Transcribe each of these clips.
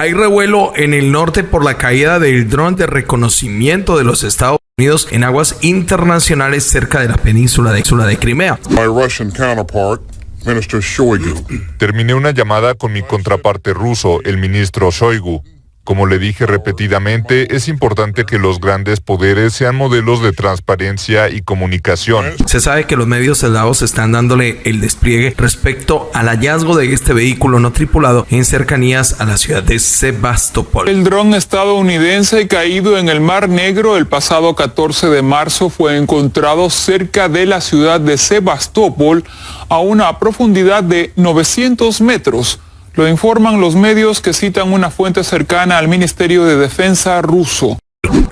Hay revuelo en el norte por la caída del dron de reconocimiento de los Estados Unidos en aguas internacionales cerca de la península de, de Crimea. Terminé una llamada con mi contraparte ruso, el ministro Shoigu. Como le dije repetidamente, es importante que los grandes poderes sean modelos de transparencia y comunicación. Se sabe que los medios eslavos están dándole el despliegue respecto al hallazgo de este vehículo no tripulado en cercanías a la ciudad de Sebastopol. El dron estadounidense caído en el Mar Negro el pasado 14 de marzo fue encontrado cerca de la ciudad de Sebastopol a una profundidad de 900 metros lo informan los medios que citan una fuente cercana al Ministerio de Defensa ruso.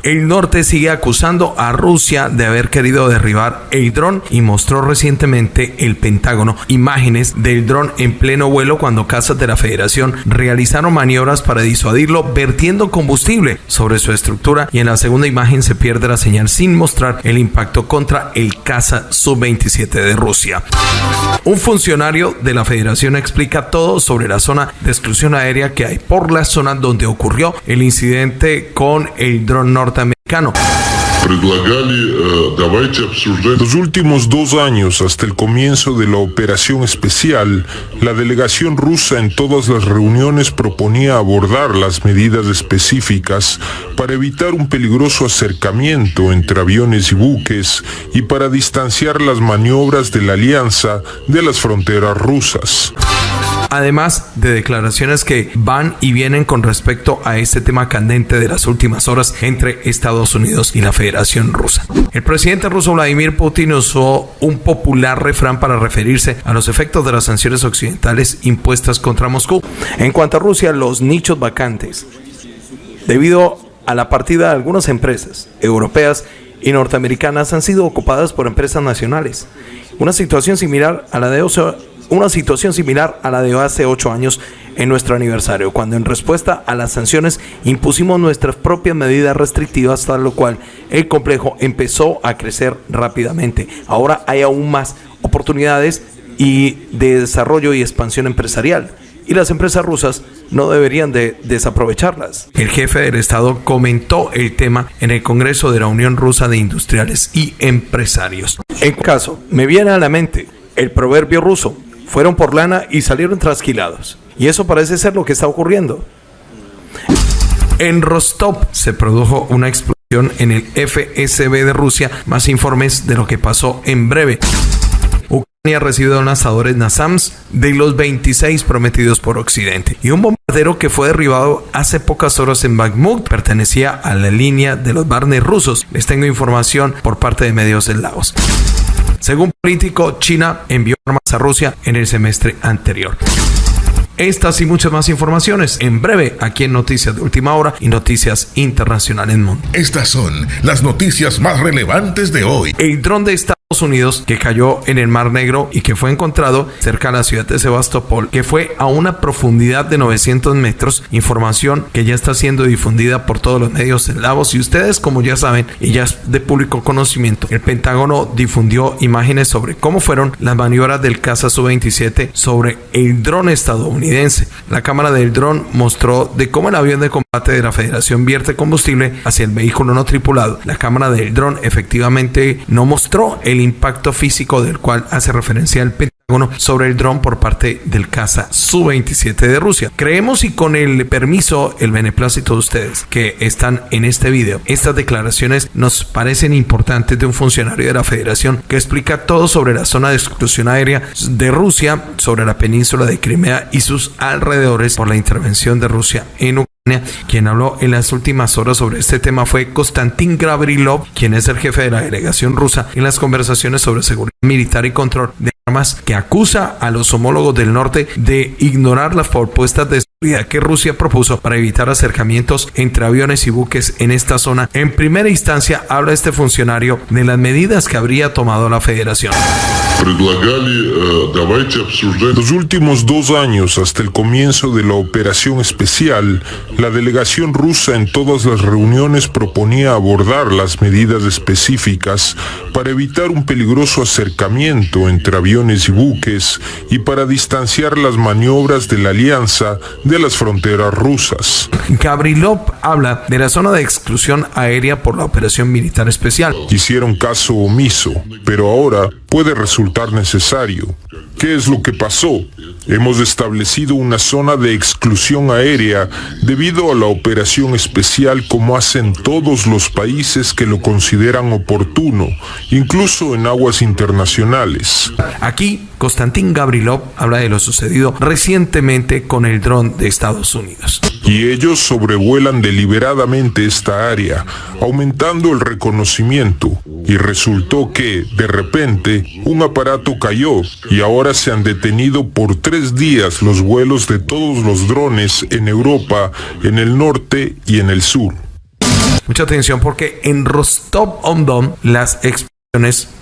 El norte sigue acusando a Rusia de haber querido derribar el dron y mostró recientemente el Pentágono. Imágenes del dron en pleno vuelo cuando casas de la Federación realizaron maniobras para disuadirlo vertiendo combustible sobre su estructura. Y en la segunda imagen se pierde la señal sin mostrar el impacto contra el caza Su-27 de Rusia. Un funcionario de la Federación explica todo sobre la zona de exclusión aérea que hay por la zona donde ocurrió el incidente con el dron norteamericano. Los últimos dos años, hasta el comienzo de la operación especial, la delegación rusa en todas las reuniones proponía abordar las medidas específicas para evitar un peligroso acercamiento entre aviones y buques y para distanciar las maniobras de la alianza de las fronteras rusas además de declaraciones que van y vienen con respecto a este tema candente de las últimas horas entre Estados Unidos y la Federación Rusa. El presidente ruso Vladimir Putin usó un popular refrán para referirse a los efectos de las sanciones occidentales impuestas contra Moscú. En cuanto a Rusia, los nichos vacantes, debido a la partida de algunas empresas europeas y norteamericanas han sido ocupadas por empresas nacionales. Una situación similar a la de una situación similar a la de hace ocho años en nuestro aniversario, cuando en respuesta a las sanciones impusimos nuestras propias medidas restrictivas, tal lo cual el complejo empezó a crecer rápidamente. Ahora hay aún más oportunidades y de desarrollo y expansión empresarial. Y las empresas rusas no deberían de desaprovecharlas. El jefe del Estado comentó el tema en el Congreso de la Unión Rusa de Industriales y Empresarios. En caso, me viene a la mente el proverbio ruso, fueron por lana y salieron trasquilados. Y eso parece ser lo que está ocurriendo. En Rostov se produjo una explosión en el FSB de Rusia. Más informes de lo que pasó en breve. Ucrania ha recibido lanzadores NASAMS de los 26 prometidos por Occidente. Y un bombardero que fue derribado hace pocas horas en Bakhmut pertenecía a la línea de los Barnes rusos. Les tengo información por parte de medios Laos. Según político, China envió armas a Rusia en el semestre anterior. Estas y muchas más informaciones en breve aquí en Noticias de Última Hora y Noticias Internacionales Mundo. Estas son las noticias más relevantes de hoy. El dron de Estados Unidos que cayó en el Mar Negro y que fue encontrado cerca de la ciudad de Sebastopol, que fue a una profundidad de 900 metros, información que ya está siendo difundida por todos los medios eslavos y ustedes como ya saben y ya es de público conocimiento, el Pentágono difundió imágenes sobre cómo fueron las maniobras del caza Su-27 sobre el dron estadounidense. La cámara del dron mostró de cómo el avión de combate de la Federación vierte combustible hacia el vehículo no tripulado. La cámara del dron efectivamente no mostró el impacto físico del cual hace referencia el Pentágono sobre el dron por parte del caza Su-27 de Rusia. Creemos y con el permiso, el beneplácito de ustedes que están en este video, estas declaraciones nos parecen importantes de un funcionario de la Federación que explica todo sobre la zona de exclusión aérea de Rusia, sobre la península de Crimea y sus alrededores por la intervención de Rusia en Ucrania quien habló en las últimas horas sobre este tema fue Konstantin Gavrilov, quien es el jefe de la delegación rusa en las conversaciones sobre seguridad militar y control de armas, que acusa a los homólogos del norte de ignorar las propuestas de seguridad que Rusia propuso para evitar acercamientos entre aviones y buques en esta zona. En primera instancia habla este funcionario de las medidas que habría tomado la federación. Los últimos dos años, hasta el comienzo de la operación especial, la delegación rusa en todas las reuniones proponía abordar las medidas específicas para evitar un peligroso acercamiento acercamiento entre aviones y buques y para distanciar las maniobras de la alianza de las fronteras rusas. Gabrilov habla de la zona de exclusión aérea por la operación militar especial. Hicieron caso omiso, pero ahora puede resultar necesario. ¿Qué es lo que pasó? Hemos establecido una zona de exclusión aérea debido a la operación especial como hacen todos los países que lo consideran oportuno, incluso en aguas internacionales. Aquí, Konstantin Gabrilov habla de lo sucedido recientemente con el dron de Estados Unidos. Y ellos sobrevuelan deliberadamente esta área, aumentando el reconocimiento, y resultó que, de repente, un aparato cayó y ahora se han detenido por tres días los vuelos de todos los drones en Europa, en el norte y en el sur. Mucha atención porque en Rostov-on-Don las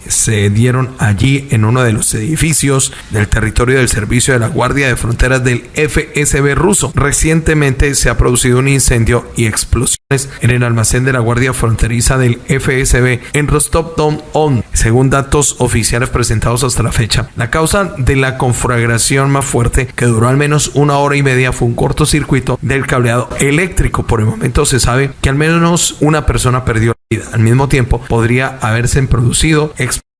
se dieron allí en uno de los edificios del territorio del Servicio de la Guardia de Fronteras del FSB ruso. Recientemente se ha producido un incendio y explosiones en el almacén de la Guardia Fronteriza del FSB en Rostov-Don-On, según datos oficiales presentados hasta la fecha. La causa de la conflagración más fuerte, que duró al menos una hora y media, fue un cortocircuito del cableado eléctrico. Por el momento se sabe que al menos una persona perdió. Al mismo tiempo, podría haberse producido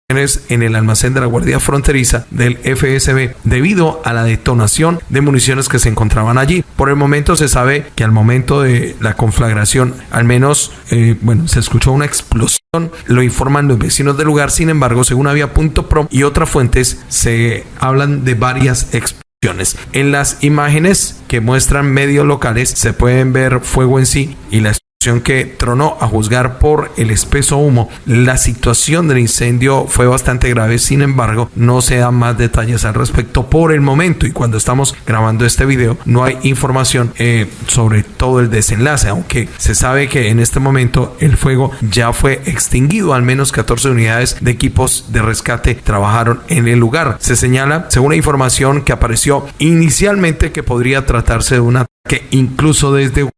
en el almacén de la Guardia Fronteriza del FSB debido a la detonación de municiones que se encontraban allí. Por el momento se sabe que al momento de la conflagración, al menos, eh, bueno, se escuchó una explosión, lo informan los vecinos del lugar, sin embargo, según Avia.pro y otras fuentes, se hablan de varias explosiones. En las imágenes que muestran medios locales se pueden ver fuego en sí y la que tronó a juzgar por el espeso humo. La situación del incendio fue bastante grave, sin embargo, no se dan más detalles al respecto por el momento y cuando estamos grabando este video no hay información eh, sobre todo el desenlace, aunque se sabe que en este momento el fuego ya fue extinguido, al menos 14 unidades de equipos de rescate trabajaron en el lugar. Se señala, según la información que apareció inicialmente, que podría tratarse de un ataque incluso desde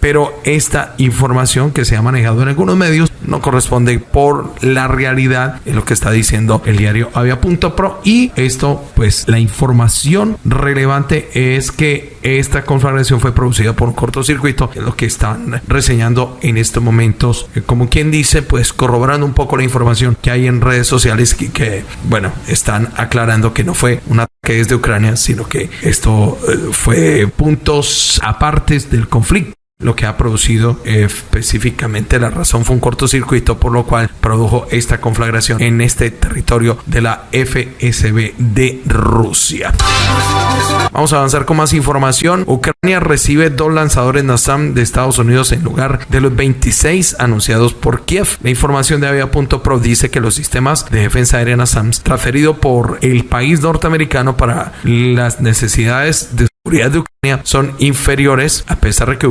pero esta información que se ha manejado en algunos medios no corresponde por la realidad en lo que está diciendo el diario Avia.pro y esto pues la información relevante es que esta conflagración fue producida por un cortocircuito es lo que están reseñando en estos momentos. Eh, como quien dice pues corroborando un poco la información que hay en redes sociales que, que bueno están aclarando que no fue un ataque desde Ucrania sino que esto eh, fue puntos apartes del conflicto lo que ha producido eh, específicamente la razón fue un cortocircuito por lo cual produjo esta conflagración en este territorio de la FSB de Rusia. Vamos a avanzar con más información. Ucrania recibe dos lanzadores NASAM de Estados Unidos en lugar de los 26 anunciados por Kiev. La información de Avia.pro dice que los sistemas de defensa aérea NASAM transferidos por el país norteamericano para las necesidades de seguridad de Ucrania son inferiores a pesar de que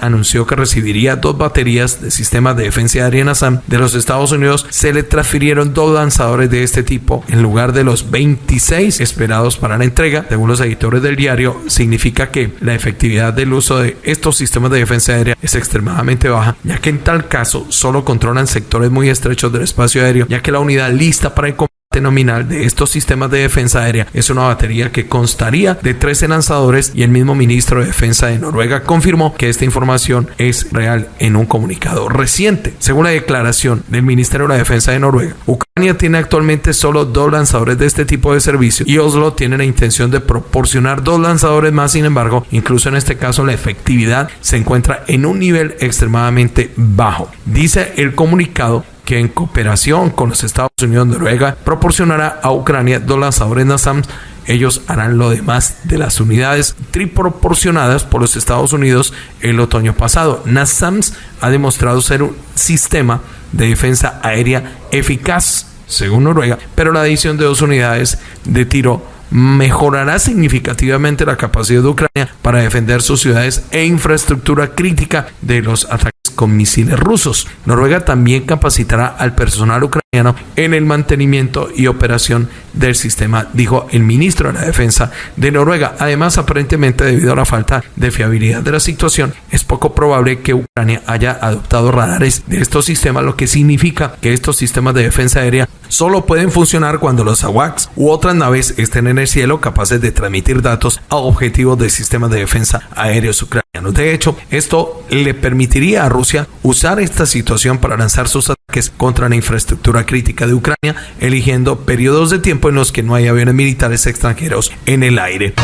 anunció que recibiría dos baterías de sistemas de defensa aérea de los Estados Unidos, se le transfirieron dos lanzadores de este tipo en lugar de los 26 esperados para la entrega. Según los editores del diario, significa que la efectividad del uso de estos sistemas de defensa aérea es extremadamente baja, ya que en tal caso solo controlan sectores muy estrechos del espacio aéreo, ya que la unidad lista para el nominal de estos sistemas de defensa aérea es una batería que constaría de 13 lanzadores y el mismo ministro de Defensa de Noruega confirmó que esta información es real en un comunicado reciente. Según la declaración del Ministerio de la Defensa de Noruega, Ucrania tiene actualmente solo dos lanzadores de este tipo de servicio y Oslo tiene la intención de proporcionar dos lanzadores más, sin embargo, incluso en este caso la efectividad se encuentra en un nivel extremadamente bajo. Dice el comunicado que en cooperación con los Estados Unidos Noruega proporcionará a Ucrania dos lanzadores NASAMS. Ellos harán lo demás de las unidades triproporcionadas por los Estados Unidos el otoño pasado. NASAMS ha demostrado ser un sistema de defensa aérea eficaz, según Noruega, pero la adición de dos unidades de tiro mejorará significativamente la capacidad de Ucrania para defender sus ciudades e infraestructura crítica de los ataques con misiles rusos. Noruega también capacitará al personal ucraniano en el mantenimiento y operación del sistema, dijo el ministro de la Defensa de Noruega. Además, aparentemente debido a la falta de fiabilidad de la situación, es poco probable que Ucrania haya adoptado radares de estos sistemas, lo que significa que estos sistemas de defensa aérea solo pueden funcionar cuando los AWACS u otras naves estén en el cielo capaces de transmitir datos a objetivos de sistemas de defensa aéreos ucranianos. De hecho, esto le permitiría a Rusia usar esta situación para lanzar sus contra la infraestructura crítica de Ucrania, eligiendo periodos de tiempo en los que no hay aviones militares extranjeros en el aire.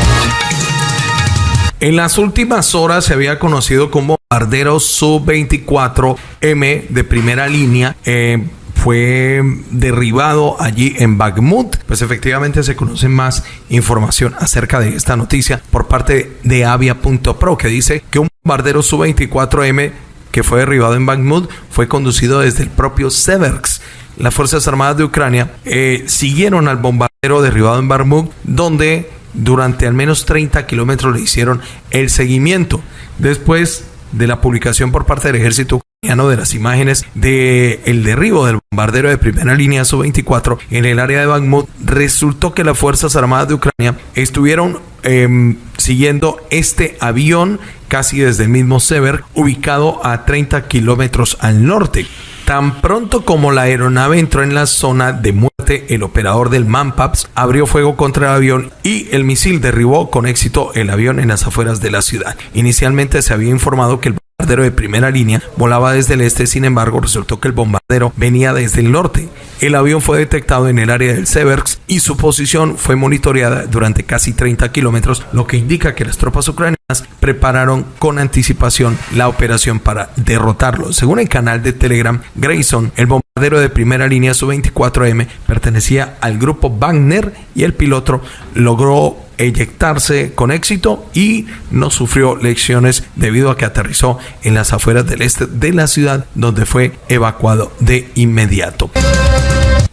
En las últimas horas se había conocido como bombardero Su-24M de primera línea. Eh, fue derribado allí en Bakhmut. Pues efectivamente se conoce más información acerca de esta noticia por parte de Avia.pro que dice que un bombardero Su-24M que fue derribado en Bakhmut fue conducido desde el propio Seversk. Las Fuerzas Armadas de Ucrania eh, siguieron al bombardero derribado en Bakhmut, donde durante al menos 30 kilómetros le hicieron el seguimiento. Después de la publicación por parte del ejército de las imágenes de el derribo del bombardero de primera línea Su-24 en el área de Bakhmut, resultó que las Fuerzas Armadas de Ucrania estuvieron em, siguiendo este avión casi desde el mismo Sever, ubicado a 30 kilómetros al norte. Tan pronto como la aeronave entró en la zona de muerte, el operador del Manpaps abrió fuego contra el avión y el misil derribó con éxito el avión en las afueras de la ciudad. Inicialmente se había informado que el bombardero de primera línea volaba desde el este, sin embargo resultó que el bombardero venía desde el norte. El avión fue detectado en el área del Seversk y su posición fue monitoreada durante casi 30 kilómetros, lo que indica que las tropas ucranianas prepararon con anticipación la operación para derrotarlo. Según el canal de Telegram Grayson, el bombardero de primera línea Su-24M pertenecía al grupo Wagner y el piloto logró eyectarse con éxito y no sufrió lecciones debido a que aterrizó en las afueras del este de la ciudad donde fue evacuado de inmediato.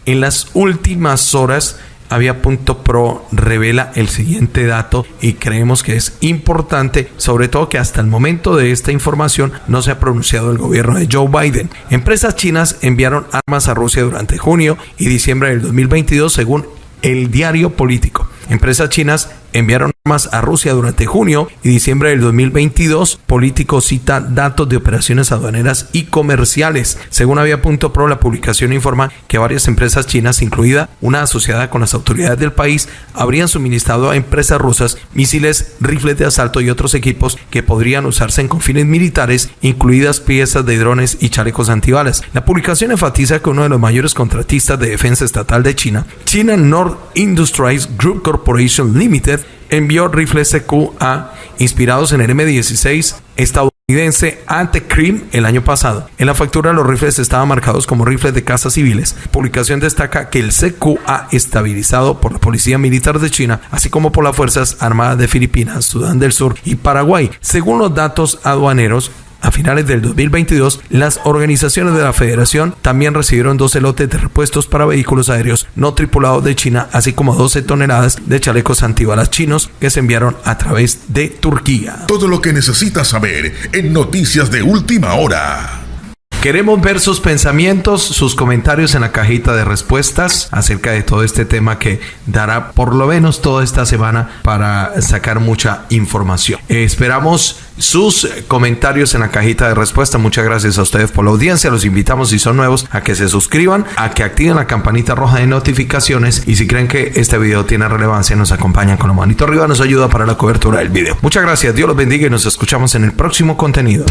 En las últimas horas, Avia.pro revela el siguiente dato y creemos que es importante, sobre todo que hasta el momento de esta información no se ha pronunciado el gobierno de Joe Biden. Empresas chinas enviaron armas a Rusia durante junio y diciembre del 2022 según el diario político. Empresas chinas enviaron armas a Rusia durante junio y diciembre del 2022. Político cita datos de operaciones aduaneras y comerciales. Según Avia.pro, la publicación informa que varias empresas chinas, incluida una asociada con las autoridades del país, habrían suministrado a empresas rusas misiles, rifles de asalto y otros equipos que podrían usarse en confines militares, incluidas piezas de drones y chalecos antibalas. La publicación enfatiza que uno de los mayores contratistas de defensa estatal de China, China North Industries Group Corporation Limited, envió rifles CQA inspirados en el M16 estadounidense ante Krim el año pasado. En la factura los rifles estaban marcados como rifles de caza civiles. Publicación destaca que el CQA estabilizado por la Policía Militar de China, así como por las Fuerzas Armadas de Filipinas, Sudán del Sur y Paraguay. Según los datos aduaneros, a finales del 2022, las organizaciones de la Federación también recibieron 12 lotes de repuestos para vehículos aéreos no tripulados de China, así como 12 toneladas de chalecos antibalas chinos que se enviaron a través de Turquía. Todo lo que necesitas saber en Noticias de Última Hora. Queremos ver sus pensamientos, sus comentarios en la cajita de respuestas acerca de todo este tema que dará por lo menos toda esta semana para sacar mucha información. esperamos sus comentarios en la cajita de respuesta. Muchas gracias a ustedes por la audiencia. Los invitamos si son nuevos a que se suscriban, a que activen la campanita roja de notificaciones y si creen que este video tiene relevancia nos acompañan con la manito arriba, nos ayuda para la cobertura del video. Muchas gracias, Dios los bendiga y nos escuchamos en el próximo contenido.